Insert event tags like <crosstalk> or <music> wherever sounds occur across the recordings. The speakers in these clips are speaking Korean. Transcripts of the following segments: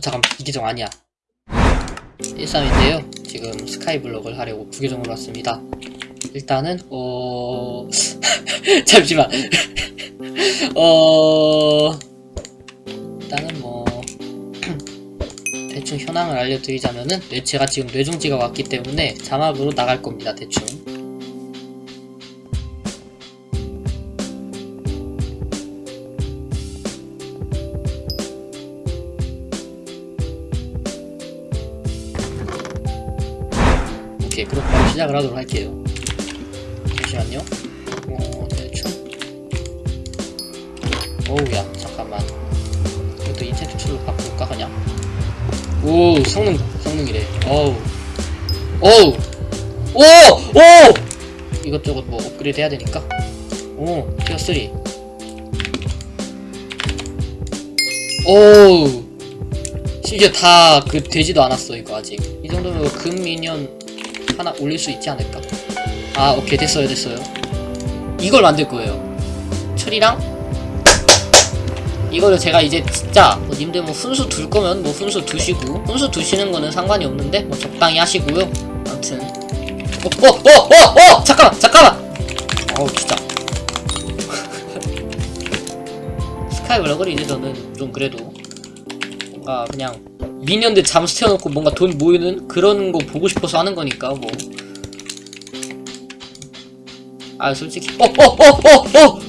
어 잠깐 이 계정 아니야. 13인데요. 지금 스카이블럭을 하려고 부계정으로 왔습니다. 일단은 어... <laughs> 잠시만. <laughs> 어... 일단은 뭐 <clears throat> 대충 현황을 알려드리자면은 네, 제가 지금 뇌종지가 왔기 때문에 자막으로 나갈 겁니다 대충 오케이 그럼 바로 시작을 하도록 할게요. 잠시만요. 어 대충. 어우야 잠깐만. 이것도 enchant tool로 바꿀까 그냥? 오 성능 성능이래. 어우. 어우. 오 오! 이것저것 뭐 업그레이드 해야 되니까. 오 tier 3 오우. 심지어 다 그 되지도 않았어 이거 아직. 이 정도면 금 미니언 하나 올릴 수 있지 않을까? 아 오케이. 됐어요 됐어요. 이걸 만들 거예요. 철이랑? 이거를 제가 이제 진짜 뭐 님들 뭐 훈수 둘 거면 뭐 훈수 두시고 훈수 두시는 거는 상관이 없는데 뭐 적당히 하시고요. 아무튼. 어 어 어 어어! 어, 잠깐만 잠깐만! 어우 진짜. <laughs> 스카이블럭을 이제 저는 좀 그래도. 뭔가 그냥 미니언들 잠수 태워놓고 뭔가 돈 모이는 그런 거 보고 싶어서 하는 거니까 뭐. 아 솔직히 어 어 어 어 어!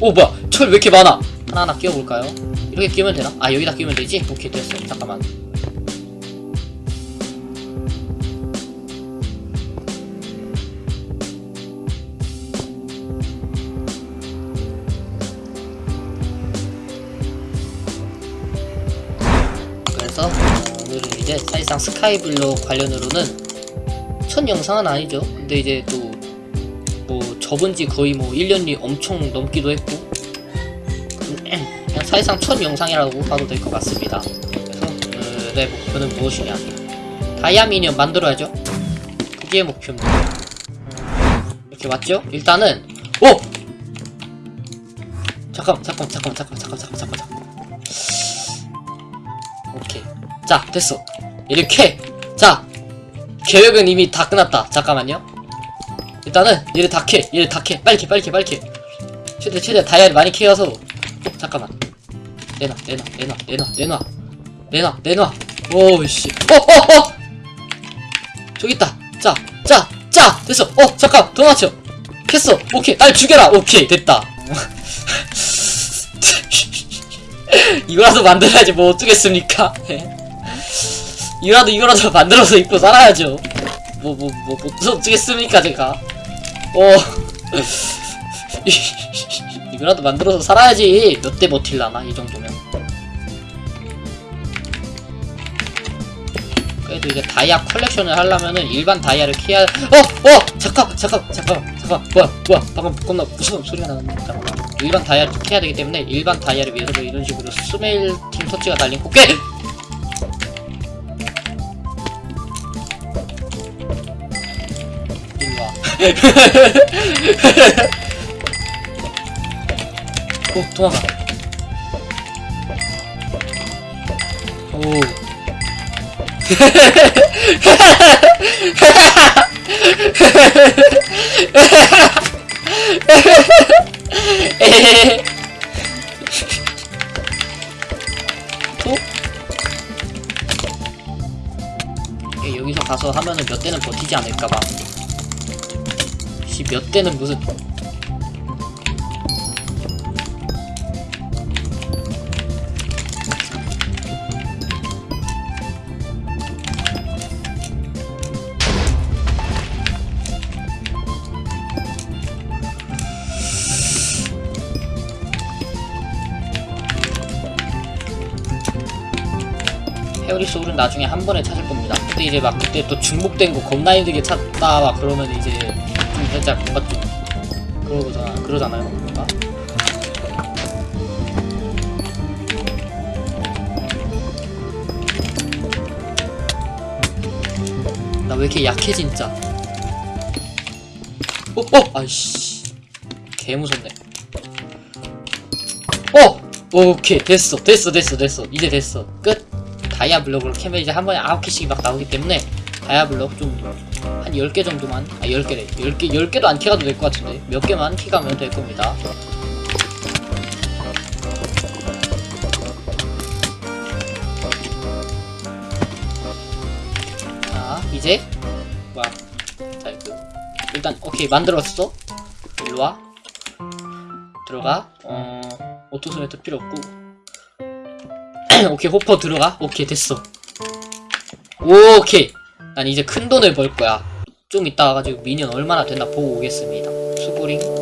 오 뭐야 철 왜 이렇게 많아 하나하나 끼워볼까요? 이렇게 끼우면 되나? 아 여기다 끼우면 되지? 오케이 됐어 잠깐만 있어서 오늘은 이제 사실상 스카이블로 관련으로는 첫 영상은 아니죠. 근데 이제 또 뭐 접은지 거의 뭐 1년이 엄청 넘기도 했고 음, 그냥 사실상 첫 영상이라고 봐도 될 것 같습니다. 그래서 오늘의 목표는 무엇이냐? 다이아미니언 만들어야죠. 그게 목표입니다. 이렇게 맞죠? 일단은 오! 잠깐 잠깐 잠깐 잠깐 잠깐 잠깐 잠깐 자 됐어. 이렇게. 자 계획은 이미 다 끝났다. 잠깐만요. 일단은 얘를 다캐 얘를 다캐. 빨리 캐 빨리 캐 빨리 캐. 최대 최대 다이아를 많이 캐어서. 어, 잠깐만. 내놔 내놔 내놔 내놔 내놔. 내놔 내놔. 오이씨. 어어어! 저기 있다. 자자자! 됐어. 어 잠깐. 더 맞춰 캤어. 오케이. 날 죽여라. 오케이. 됐다. <laughs> 이거라도 만들어야지 뭐 어쩌겠습니까 이거라도 이거라도 <laughs> 만들어서 입고 살아야죠 뭐 뭐뭐뭐 어쩌겠습니까 제가 어 <laughs> 이거라도 만들어서 살아야지 몇 대 버틸라나 이 정도면 그래도 이제 다이아 컬렉션을 하려면은 일반 다이아를 캐야 어! 어! 잠깐! 잠깐! 잠깐! 잠깐! 뭐야! 뭐야! 방금 겁나 무서운 소리가 나는데 잠깐만 일반 다이아를 캐야 되기 때문에 일반 다이아를 위해서 이런 식으로 스메일 팀 터치가 달린 꽃게! 오 도망가. 오. 또? 예, 여기서 가서 하면은 몇 대는 버티지 않을까봐 씨, 몇 대는 무슨 페어리 소울은 나중에 한 번에 찾을 겁니다. 근데 이제 막 그때 또 중복된 거 겁나 힘들게 찾다 막 그러면 이제 좀 살짝 뭔가 좀 그러잖아 그러잖아요. 뭔가. 나 왜 이렇게 약해 진짜. 어, 어, 아이씨, 개 무섭네. 오케이 됐어 됐어 됐어 됐어 이제 됐어 끝 다이아 블록으로 캐면 이제 한 번에 아홉 개씩 막 나오기 때문에 다이아 블록 좀 한 10개 정도만? 아 10개래. 10개 10개도 안 캐가도 될 것 같은데. 몇 개만 캐가면 될 겁니다. 자 이제? 뭐야 자 일단 오케이 만들었어? 일로와. 들어가. 어 auto smelter 필요 없고. <clears throat> 오케이 호퍼 들어가? 오케이 됐어. 오케이 난 이제 큰 돈을 벌 거야. 좀 이따 가지고 minion 얼마나 됐나 보고 오겠습니다. 수고링